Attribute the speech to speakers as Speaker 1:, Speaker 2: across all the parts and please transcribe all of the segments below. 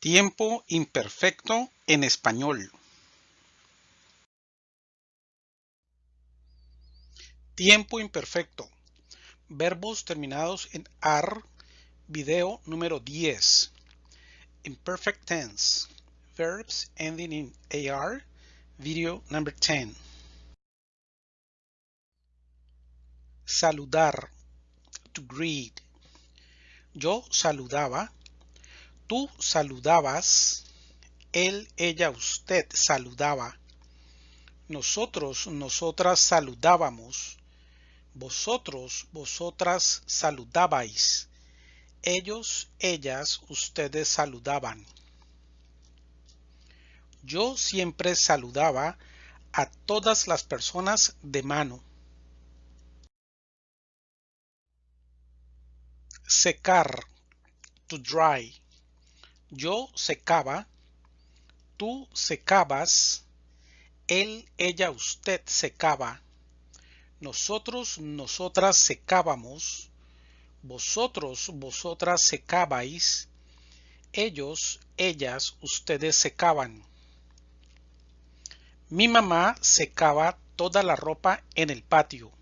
Speaker 1: Tiempo imperfecto en español. Tiempo imperfecto. Verbos terminados en AR. Video número 10. Imperfect tense. Verbs ending in AR. Video number 10. Saludar. To greet. Yo saludaba tú saludabas, él, ella, usted saludaba, nosotros, nosotras saludábamos, vosotros, vosotras saludabais, ellos, ellas, ustedes saludaban. Yo siempre saludaba a todas las personas de mano. Secar, to dry. Yo secaba, tú secabas, él, ella, usted secaba, nosotros, nosotras secábamos, vosotros, vosotras secabais, ellos, ellas, ustedes secaban. Mi mamá secaba toda la ropa en el patio.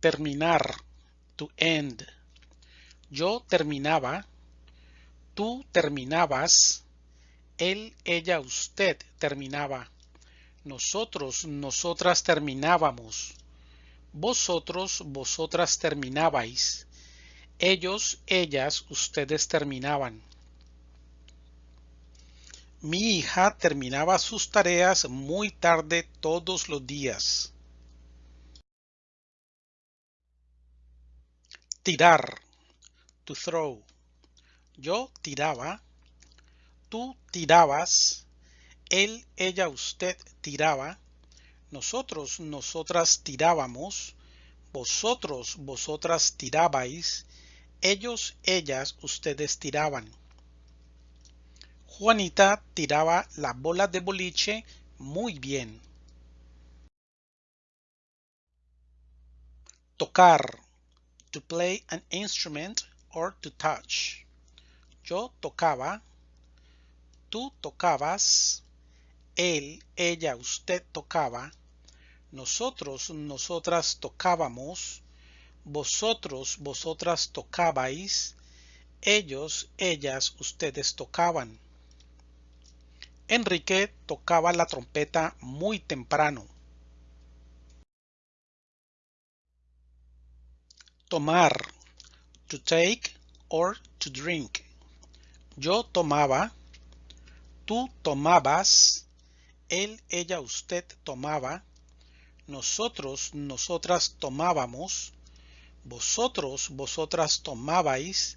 Speaker 1: Terminar, to end. Yo terminaba, tú terminabas, él, ella, usted terminaba, nosotros, nosotras terminábamos, vosotros, vosotras terminabais, ellos, ellas, ustedes terminaban. Mi hija terminaba sus tareas muy tarde todos los días. Tirar to throw. Yo tiraba, tú tirabas, él, ella, usted tiraba, nosotros, nosotras tirábamos, vosotros, vosotras tirabais, ellos, ellas, ustedes tiraban. Juanita tiraba la bola de boliche muy bien. Tocar. To play an instrument to touch. Yo tocaba, tú tocabas, él, ella, usted tocaba, nosotros, nosotras tocábamos, vosotros, vosotras tocabais, ellos, ellas, ustedes tocaban. Enrique tocaba la trompeta muy temprano. Tomar to take or to drink. Yo tomaba, tú tomabas, él, ella, usted tomaba, nosotros, nosotras tomábamos, vosotros, vosotras tomabais,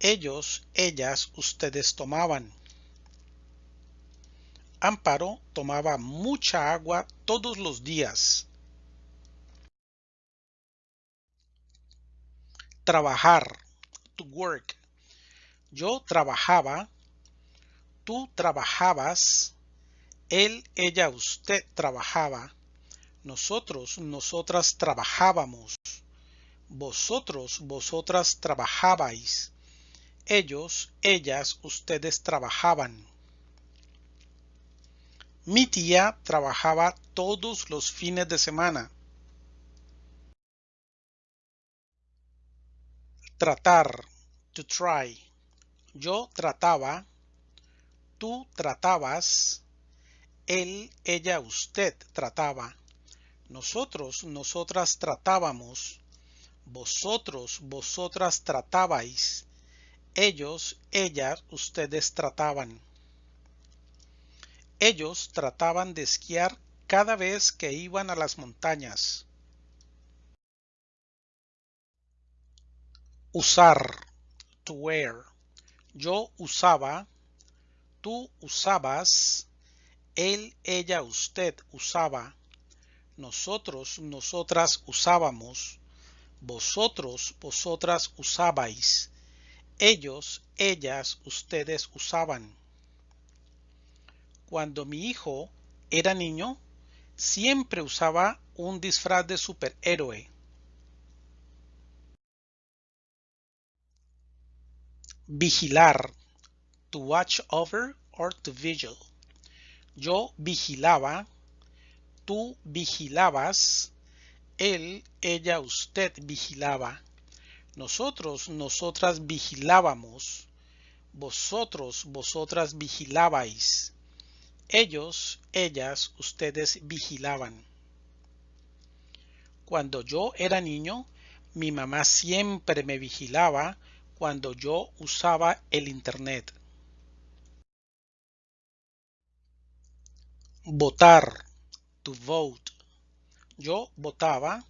Speaker 1: ellos, ellas, ustedes tomaban. Amparo tomaba mucha agua todos los días. Trabajar, to work. Yo trabajaba, tú trabajabas, él, ella, usted trabajaba, nosotros, nosotras trabajábamos, vosotros, vosotras trabajabais, ellos, ellas, ustedes trabajaban. Mi tía trabajaba todos los fines de semana. Tratar. To try. Yo trataba. Tú tratabas. Él, ella, usted trataba. Nosotros, nosotras tratábamos. Vosotros, vosotras tratabais. Ellos, ellas, ustedes trataban. Ellos trataban de esquiar cada vez que iban a las montañas. Usar. To wear. Yo usaba. Tú usabas. Él, ella, usted usaba. Nosotros, nosotras usábamos. Vosotros, vosotras usabais. Ellos, ellas, ustedes usaban. Cuando mi hijo era niño, siempre usaba un disfraz de superhéroe. Vigilar. To watch over or to vigil. Yo vigilaba. Tú vigilabas. Él, ella, usted vigilaba. Nosotros, nosotras vigilábamos. Vosotros, vosotras vigilabais. Ellos, ellas, ustedes vigilaban. Cuando yo era niño, mi mamá siempre me vigilaba cuando yo usaba el Internet. Votar. To vote. Yo votaba.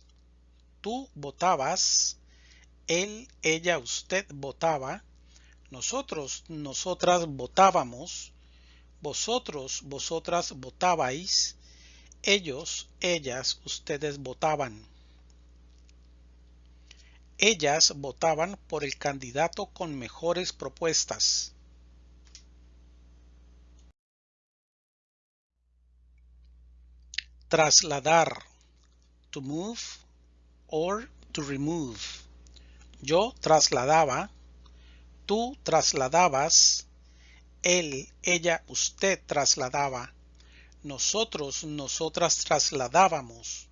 Speaker 1: Tú votabas. Él, ella, usted votaba. Nosotros, nosotras votábamos. Vosotros, vosotras votabais. Ellos, ellas, ustedes votaban. Ellas votaban por el candidato con mejores propuestas. Trasladar. To move or to remove. Yo trasladaba. Tú trasladabas. Él, ella, usted trasladaba. Nosotros, nosotras trasladábamos.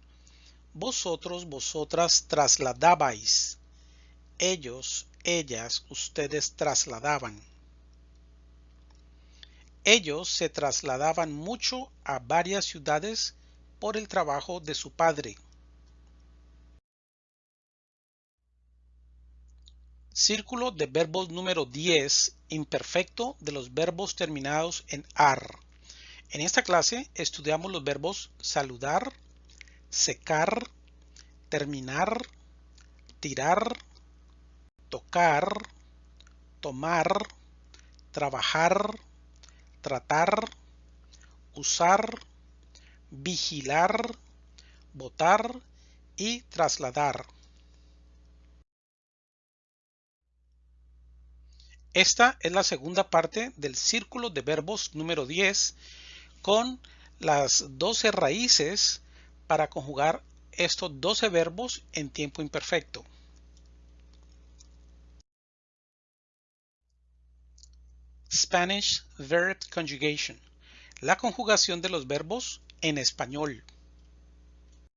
Speaker 1: Vosotros, vosotras trasladabais. Ellos, ellas, ustedes trasladaban. Ellos se trasladaban mucho a varias ciudades por el trabajo de su padre. Círculo de verbos número 10, imperfecto de los verbos terminados en AR. En esta clase estudiamos los verbos saludar, secar, terminar, tirar, tocar, tomar, trabajar, tratar, usar, vigilar, votar y trasladar. Esta es la segunda parte del círculo de verbos número 10 con las 12 raíces para conjugar estos 12 verbos en tiempo imperfecto. Spanish Verb Conjugation. La conjugación de los verbos en español.